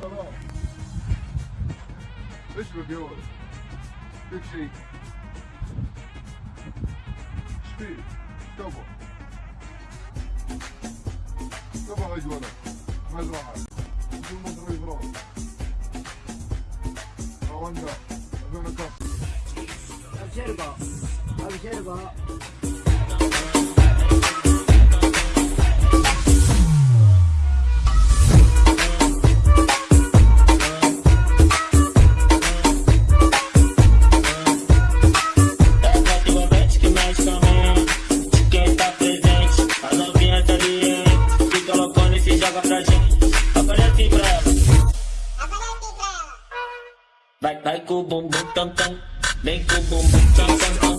شباب إيش بقول؟ بيك شيء سبيد تبا تبا اجوله مزرعه بدون مصري فراغ رواندا ابن كاس الجربه الجربه brava pra gente. Aparece brava. Aparece brava. Vai, vai com o bumbum tam tam. Vem com o bumbum tam tam.